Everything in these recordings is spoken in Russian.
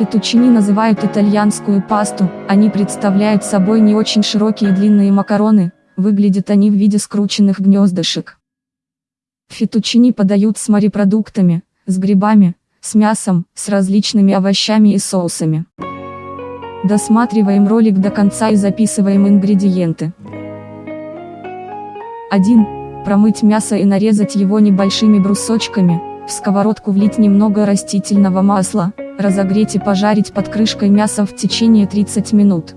Фетучини называют итальянскую пасту, они представляют собой не очень широкие длинные макароны, выглядят они в виде скрученных гнездышек. Фетучини подают с морепродуктами, с грибами, с мясом, с различными овощами и соусами. Досматриваем ролик до конца и записываем ингредиенты. 1. Промыть мясо и нарезать его небольшими брусочками, в сковородку влить немного растительного масла, разогреть и пожарить под крышкой мясо в течение 30 минут.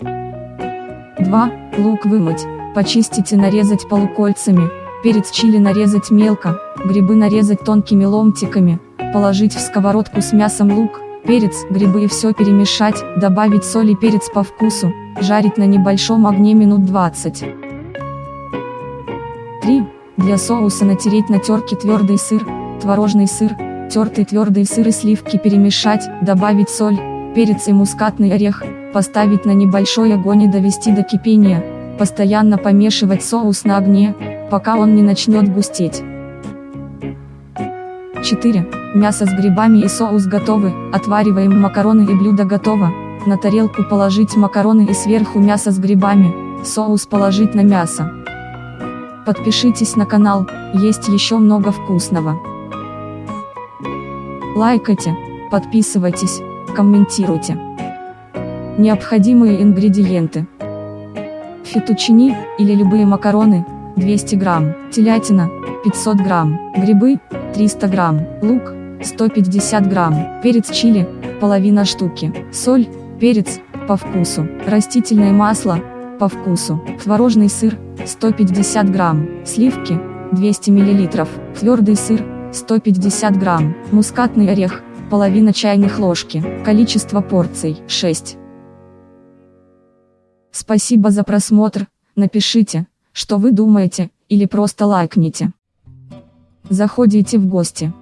2. Лук вымыть, почистить и нарезать полукольцами, перец чили нарезать мелко, грибы нарезать тонкими ломтиками, положить в сковородку с мясом лук, перец, грибы и все перемешать, добавить соль и перец по вкусу, жарить на небольшом огне минут 20. 3. Для соуса натереть на терке твердый сыр, творожный сыр, тертый твердый сыр и сливки перемешать, добавить соль, перец и мускатный орех, поставить на небольшой огонь и довести до кипения, постоянно помешивать соус на огне, пока он не начнет густеть. 4. Мясо с грибами и соус готовы, отвариваем макароны и блюдо готово, на тарелку положить макароны и сверху мясо с грибами, соус положить на мясо. Подпишитесь на канал, есть еще много вкусного. Лайкайте, подписывайтесь, комментируйте. Необходимые ингредиенты. Фетучини, или любые макароны, 200 грамм, телятина, 500 грамм, грибы, 300 грамм, лук, 150 грамм, перец чили, половина штуки, соль, перец, по вкусу, растительное масло, по вкусу, творожный сыр, 150 грамм, сливки, 200 миллилитров, твердый сыр, 150 грамм, мускатный орех, половина чайных ложки, количество порций, 6. Спасибо за просмотр, напишите, что вы думаете, или просто лайкните. Заходите в гости.